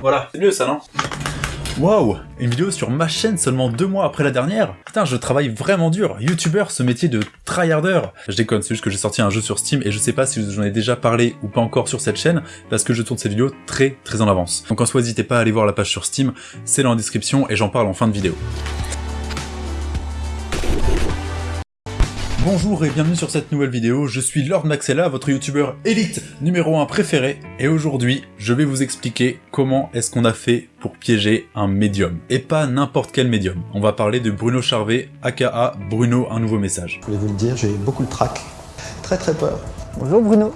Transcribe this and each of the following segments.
Voilà, c'est mieux ça, non Waouh Une vidéo sur ma chaîne seulement deux mois après la dernière Putain, je travaille vraiment dur Youtubeur, ce métier de tryharder Je déconne, c'est juste que j'ai sorti un jeu sur Steam et je sais pas si j'en ai déjà parlé ou pas encore sur cette chaîne, parce que je tourne cette vidéo très très en avance. Donc en soi, n'hésitez pas à aller voir la page sur Steam, c'est dans la description et j'en parle en fin de vidéo. Bonjour et bienvenue sur cette nouvelle vidéo, je suis Lord Maxella, votre youtubeur élite numéro 1 préféré, et aujourd'hui, je vais vous expliquer comment est-ce qu'on a fait pour piéger un médium. Et pas n'importe quel médium. On va parler de Bruno Charvet, aka Bruno Un Nouveau Message. Je voulais vous le dire, j'ai beaucoup le trac. Très très peur. Bonjour Bruno.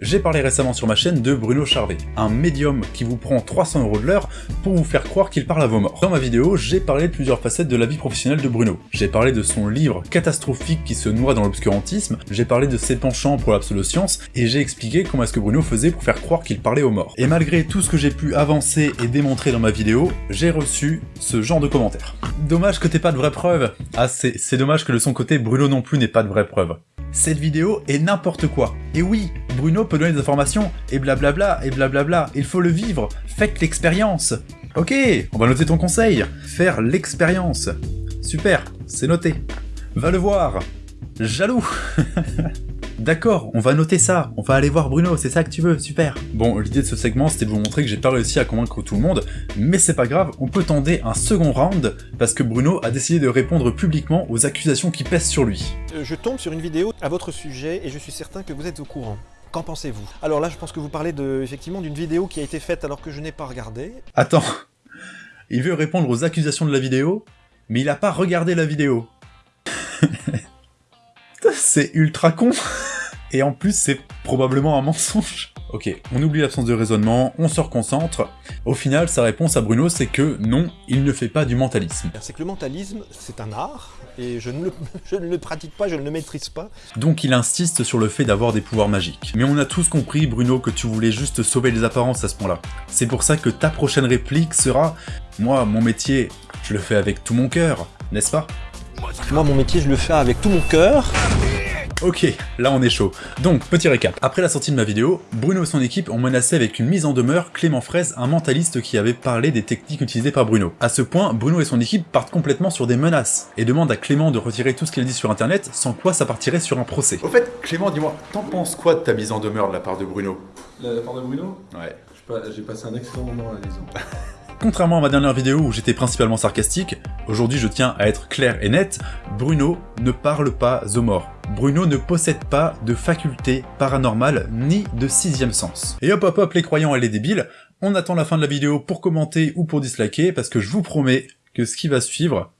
J'ai parlé récemment sur ma chaîne de Bruno Charvet, un médium qui vous prend 300 euros de l'heure pour vous faire croire qu'il parle à vos morts. Dans ma vidéo, j'ai parlé de plusieurs facettes de la vie professionnelle de Bruno. J'ai parlé de son livre catastrophique qui se noie dans l'obscurantisme, j'ai parlé de ses penchants pour la pseudo-science, et j'ai expliqué comment est-ce que Bruno faisait pour faire croire qu'il parlait aux morts. Et malgré tout ce que j'ai pu avancer et démontrer dans ma vidéo, j'ai reçu ce genre de commentaires. Dommage que t'aies pas de vraies preuves. Ah, c'est dommage que de son côté, Bruno non plus n'ait pas de vraies preuves cette vidéo est n'importe quoi. Et oui, Bruno peut donner des informations, et blablabla, et blablabla, il faut le vivre, faites l'expérience. Ok, on va noter ton conseil, faire l'expérience. Super, c'est noté. Va le voir. Jaloux D'accord, on va noter ça, on va aller voir Bruno, c'est ça que tu veux, super Bon, l'idée de ce segment, c'était de vous montrer que j'ai pas réussi à convaincre tout le monde, mais c'est pas grave, on peut tenter un second round, parce que Bruno a décidé de répondre publiquement aux accusations qui pèsent sur lui. Euh, je tombe sur une vidéo à votre sujet, et je suis certain que vous êtes au courant. Qu'en pensez-vous? Alors là, je pense que vous parlez de, effectivement d'une vidéo qui a été faite alors que je n'ai pas regardé. Attends, il veut répondre aux accusations de la vidéo, mais il a pas regardé la vidéo. c'est ultra con Et en plus, c'est probablement un mensonge. Ok, on oublie l'absence de raisonnement, on se reconcentre. Au final, sa réponse à Bruno, c'est que non, il ne fait pas du mentalisme. C'est que le mentalisme, c'est un art, et je ne, le, je ne, le, pratique pas, je ne le maîtrise pas. Donc il insiste sur le fait d'avoir des pouvoirs magiques. Mais on a tous compris, Bruno, que tu voulais juste sauver les apparences à ce point-là. C'est pour ça que ta prochaine réplique sera « Moi, mon métier, je le fais avec tout mon cœur, n'est-ce pas ?» Moi, mon métier, je le fais avec tout mon cœur. Ok, là on est chaud. Donc, petit récap. Après la sortie de ma vidéo, Bruno et son équipe ont menacé avec une mise en demeure Clément Fraise, un mentaliste qui avait parlé des techniques utilisées par Bruno. À ce point, Bruno et son équipe partent complètement sur des menaces, et demandent à Clément de retirer tout ce qu'il a dit sur internet, sans quoi ça partirait sur un procès. Au fait, Clément, dis-moi, t'en penses quoi de ta mise en demeure de la part de Bruno? De la part de Bruno? Ouais. J'ai passé un excellent moment à la maison. Contrairement à ma dernière vidéo où j'étais principalement sarcastique, aujourd'hui je tiens à être clair et net, Bruno ne parle pas aux morts. Bruno ne possède pas de faculté paranormale ni de sixième sens. Et hop hop hop les croyants et les débiles, on attend la fin de la vidéo pour commenter ou pour disliker parce que je vous promets que ce qui va suivre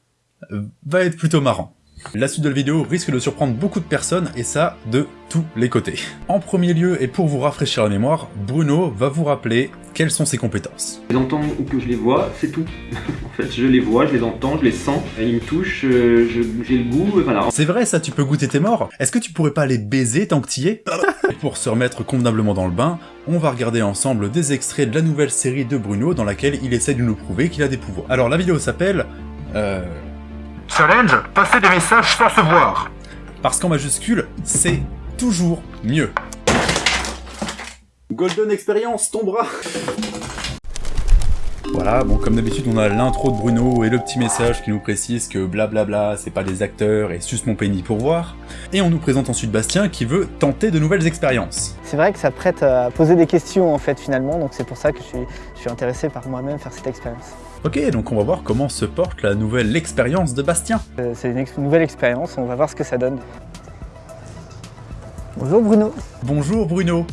va être plutôt marrant. La suite de la vidéo risque de surprendre beaucoup de personnes, et ça, de tous les côtés. En premier lieu, et pour vous rafraîchir la mémoire, Bruno va vous rappeler quelles sont ses compétences. Je les entends ou que je les vois, c'est tout. en fait, je les vois, je les entends, je les sens, ils me touchent, euh, j'ai le goût, voilà. C'est vrai ça, tu peux goûter tes morts Est-ce que tu pourrais pas les baiser tant que t'y es? Pour se remettre convenablement dans le bain, on va regarder ensemble des extraits de la nouvelle série de Bruno dans laquelle il essaie de nous prouver qu'il a des pouvoirs. Alors la vidéo s'appelle... Euh... Challenge, passer des messages sans se voir. Parce qu'en majuscule, c'est toujours mieux. Golden Experience, ton bras voilà, bon comme d'habitude on a l'intro de Bruno et le petit message qui nous précise que blablabla c'est pas des acteurs et suce mon pénis pour voir. Et on nous présente ensuite Bastien qui veut tenter de nouvelles expériences. C'est vrai que ça prête à poser des questions en fait finalement, donc c'est pour ça que je suis, je suis intéressé par moi-même faire cette expérience. Ok, donc on va voir comment se porte la nouvelle expérience de Bastien. Euh, c'est une nouvelle expérience, on va voir ce que ça donne. Bonjour Bruno. Bonjour Bruno.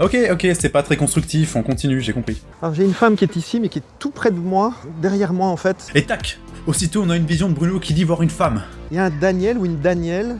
Ok, ok, c'est pas très constructif, on continue, j'ai compris. Alors j'ai une femme qui est ici, mais qui est tout près de moi, derrière moi en fait. Et tac Aussitôt on a une vision de Bruno qui dit voir une femme. Il y a un Daniel ou une Danielle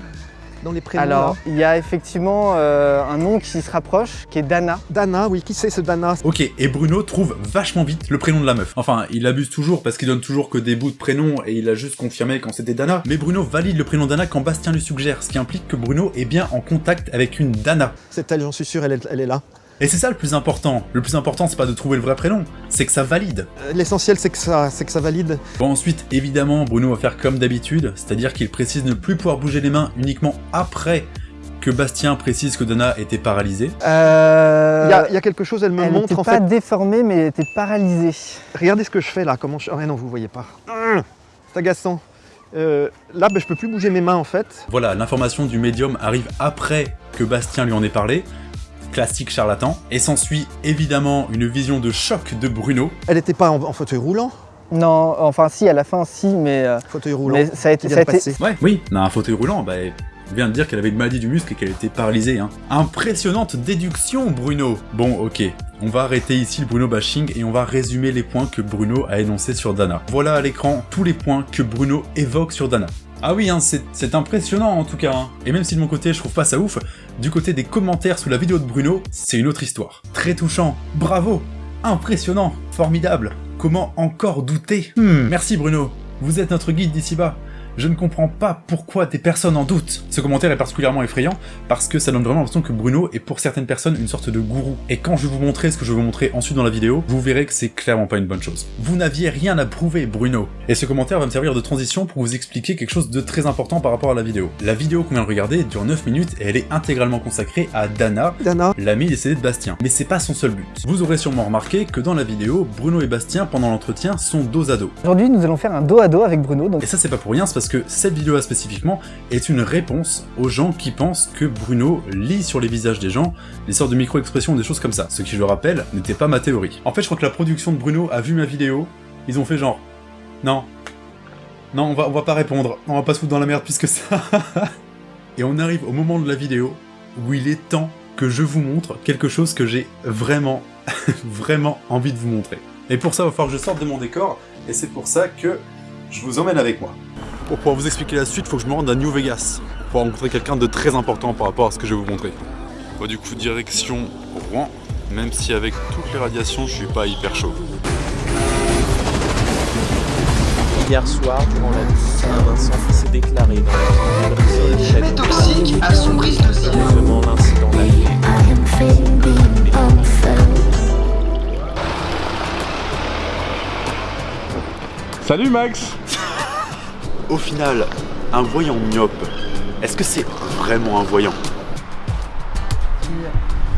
dans les prénoms Alors, il y a effectivement euh, un nom qui se rapproche, qui est Dana. Dana, oui, qui c'est ce Dana? Ok, et Bruno trouve vachement vite le prénom de la meuf. Enfin, il abuse toujours parce qu'il donne toujours que des bouts de prénoms et il a juste confirmé quand c'était Dana. Mais Bruno valide le prénom Dana quand Bastien lui suggère, ce qui implique que Bruno est bien en contact avec une Dana. C'est elle, j'en suis sûr, elle est, elle est là. Et c'est ça le plus important. Le plus important, c'est pas de trouver le vrai prénom, c'est que ça valide. Euh, l'essentiel, c'est que ça, c'est que ça valide. Bon, ensuite, évidemment, Bruno va faire comme d'habitude, c'est-à-dire qu'il précise ne plus pouvoir bouger les mains uniquement après que Bastien précise que Dana était paralysée. Euh, Il y, a, il y a quelque chose, elle me elle montre n'était en pas fait. déformée, mais elle était paralysée. Regardez ce que je fais là, comment je... Ah non, vous voyez pas. Hum, C'est agaçant. Euh, là, ben, je peux plus bouger mes mains en fait. Voilà, l'information du médium arrive après que Bastien lui en ait parlé. Classique charlatan. Et s'ensuit évidemment une vision de choc de Bruno. Elle n'était pas en, en fauteuil roulant? Non, enfin si, à la fin, si, mais, euh, Fauteuil roulant. mais ça a été... Ça a été... Ouais, oui, on a un fauteuil roulant, bah, elle vient de dire qu'elle avait une maladie du muscle et qu'elle était paralysée. Hein. Impressionnante déduction, Bruno Bon, ok, on va arrêter ici le Bruno bashing et on va résumer les points que Bruno a énoncés sur Dana. Voilà à l'écran tous les points que Bruno évoque sur Dana. Ah oui, hein, c'est impressionnant en tout cas. hein. Et même si de mon côté je trouve pas ça ouf, du côté des commentaires sous la vidéo de Bruno, c'est une autre histoire. Très touchant, bravo, impressionnant, formidable. Comment encore douter? Hmm, Merci Bruno, vous êtes notre guide d'ici bas. Je ne comprends pas pourquoi des personnes en doutent. Ce commentaire est particulièrement effrayant parce que ça donne vraiment l'impression que Bruno est pour certaines personnes une sorte de gourou. Et quand je vais vous montrer ce que je vais vous montrer ensuite dans la vidéo, vous verrez que c'est clairement pas une bonne chose. Vous n'aviez rien à prouver, Bruno. Et ce commentaire va me servir de transition pour vous expliquer quelque chose de très important par rapport à la vidéo. La vidéo qu'on vient de regarder dure 9 minutes et elle est intégralement consacrée à Dana, Dana, l'ami décédé de Bastien. Mais c'est pas son seul but. Vous aurez sûrement remarqué que dans la vidéo, Bruno et Bastien, pendant l'entretien, sont dos à dos. Aujourd'hui, nous allons faire un dos à dos avec Bruno, donc Et ça c'est pas pour rien, c'est parce que cette vidéo-là spécifiquement est une réponse aux gens qui pensent que Bruno lit sur les visages des gens des sortes de micro-expressions des choses comme ça. Ce qui, je le rappelle, n'était pas ma théorie. En fait, je crois que la production de Bruno a vu ma vidéo, ils ont fait genre... Non. Non, on va, on va pas répondre, on va pas se foutre dans la merde puisque ça... Et on arrive au moment de la vidéo où il est temps que je vous montre quelque chose que j'ai vraiment, vraiment envie de vous montrer. Et pour ça, il va falloir que je sorte de mon décor, et c'est pour ça que je vous emmène avec moi. Pour pouvoir vous expliquer la suite, il faut que je me rende à New Vegas pour rencontrer quelqu'un de très important par rapport à ce que je vais vous montrer. Bon, du coup, direction Rouen, même si avec toutes les radiations, je suis pas hyper chaud. Hier soir, durant la visite Saint-Vincent s'est déclaré dans la ville de Fumée toxique. Simplement l'incident d'arrivée. Salut Max Au final, un voyant myope, est-ce que c'est vraiment un voyant?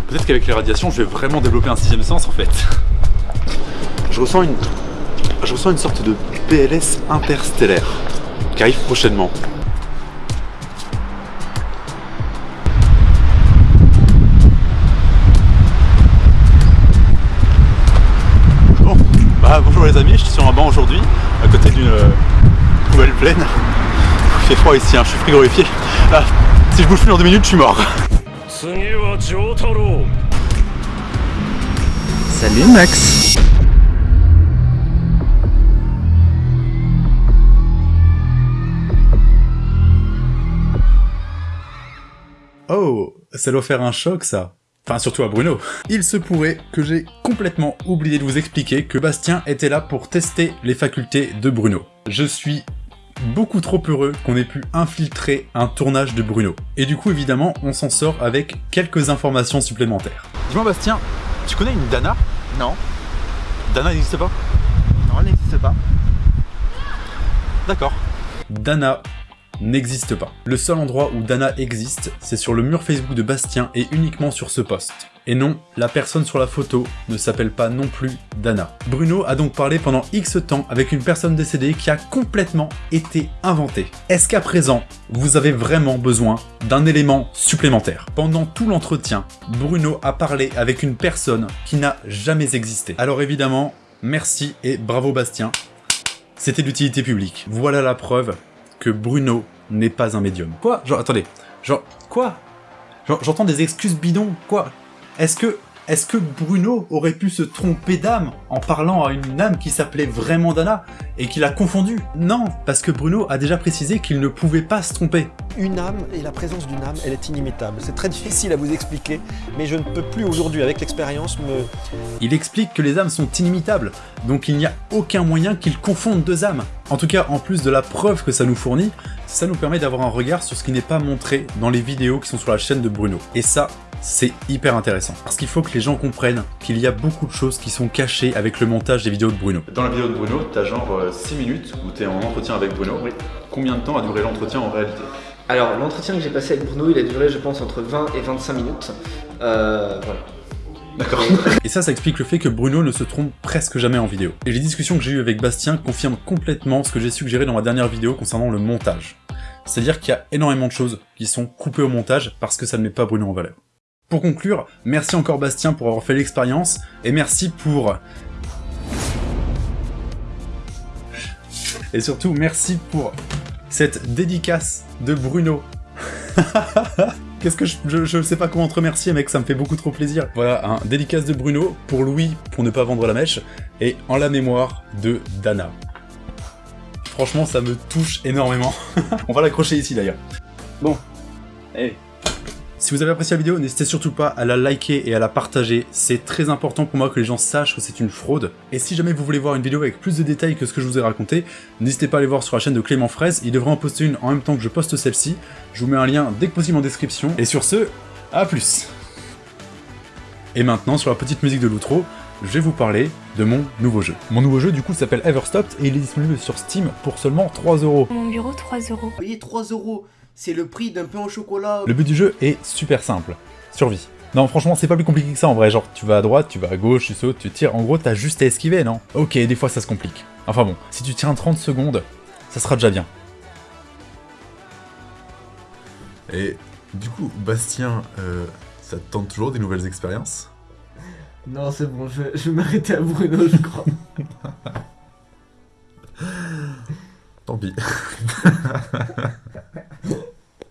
Peut-être qu'avec les radiations, je vais vraiment développer un sixième sens en fait. Je ressens une... Je ressens une sorte de PLS interstellaire qui arrive prochainement. Bon, bah bonjour les amis, je suis sur un banc aujourd'hui, à côté d'une euh, nouvelle plaine. Il fait froid ici, hein, je suis frigorifié. Ah, si je bouge plus dans deux minutes, je suis mort. Salut Max Oh, ça doit faire un choc ça. Enfin, surtout à Bruno. Il se pourrait que j'ai complètement oublié de vous expliquer que Bastien était là pour tester les facultés de Bruno. Je suis beaucoup trop heureux qu'on ait pu infiltrer un tournage de Bruno. Et du coup, évidemment, on s'en sort avec quelques informations supplémentaires. Dis-moi Bastien, tu connais une Dana? Non. Dana n'existe pas? Non, elle n'existe pas. D'accord. Dana n'existe pas. Le seul endroit où Dana existe, c'est sur le mur Facebook de Bastien et uniquement sur ce poste. Et non, la personne sur la photo ne s'appelle pas non plus Dana. Bruno a donc parlé pendant X temps avec une personne décédée qui a complètement été inventée. Est-ce qu'à présent, vous avez vraiment besoin d'un élément supplémentaire? Pendant tout l'entretien, Bruno a parlé avec une personne qui n'a jamais existé. Alors évidemment, merci et bravo Bastien, c'était d'utilité publique. Voilà la preuve que Bruno n'est pas un médium. Quoi? Genre, attendez. Genre, quoi? J'entends des excuses bidons? Quoi? Est-ce que... Bruno aurait pu se tromper d'âme en parlant à une âme qui s'appelait vraiment Dana et qu'il a confondu Non, parce que Bruno a déjà précisé qu'il ne pouvait pas se tromper. Une âme et la présence d'une âme, elle est inimitable. C'est très difficile à vous expliquer, mais je ne peux plus aujourd'hui, avec l'expérience, me... Il explique que les âmes sont inimitables, donc il n'y a aucun moyen qu'ils confondent deux âmes. En tout cas, en plus de la preuve que ça nous fournit, ça nous permet d'avoir un regard sur ce qui n'est pas montré dans les vidéos qui sont sur la chaîne de Bruno. Et ça, c'est hyper intéressant. Parce qu'il faut que les gens comprennent qu'il y a beaucoup de choses qui sont cachées avec le montage des vidéos de Bruno. Dans la vidéo de Bruno, t'as genre 6 minutes où t'es en entretien avec Bruno. Combien de temps a duré l'entretien en réalité? Alors, l'entretien que j'ai passé avec Bruno, il a duré, je pense, entre 20 et 25 minutes. Euh, voilà. D'accord. Et ça, ça explique le fait que Bruno ne se trompe presque jamais en vidéo. Et les discussions que j'ai eues avec Bastien confirment complètement ce que j'ai suggéré dans ma dernière vidéo concernant le montage. C'est-à-dire qu'il y a énormément de choses qui sont coupées au montage parce que ça ne met pas Bruno en valeur. Pour conclure, merci encore Bastien pour avoir fait l'expérience, et merci pour... Et surtout, merci pour cette dédicace de Bruno. Qu'est-ce que je, je, sais pas comment te remercier mec, ça me fait beaucoup trop plaisir. Voilà, un dédicace de Bruno, pour Louis, pour ne pas vendre la mèche, et en la mémoire de Dana. Franchement, ça me touche énormément. On va l'accrocher ici d'ailleurs. Bon, allez. Si vous avez apprécié la vidéo, n'hésitez surtout pas à la liker et à la partager. C'est très important pour moi que les gens sachent que c'est une fraude. Et si jamais vous voulez voir une vidéo avec plus de détails que ce que je vous ai raconté, n'hésitez pas à aller voir sur la chaîne de Clément Fraise. Il devrait en poster une en même temps que je poste celle-ci. Je vous mets un lien dès que possible en description. Et sur ce, à plus Et maintenant, sur la petite musique de l'outro, je vais vous parler de mon nouveau jeu. Mon nouveau jeu, du coup, s'appelle Everstopped et il est disponible sur Steam pour seulement 3€. Mon bureau, 3€. Vous voyez, 3€, c'est le prix d'un pain au chocolat. Le but du jeu est super simple. Survie. Non, franchement, c'est pas plus compliqué que ça en vrai. Genre, tu vas à droite, tu vas à gauche, tu sautes, tu tires. En gros, t'as juste à esquiver, non? Ok, des fois ça se complique. Enfin bon, si tu tiens 30 secondes, ça sera déjà bien. Et du coup, Bastien, euh, ça te tente toujours des nouvelles expériences? Non, c'est bon, je, je vais m'arrêter à Bruno, je crois. Tant pis.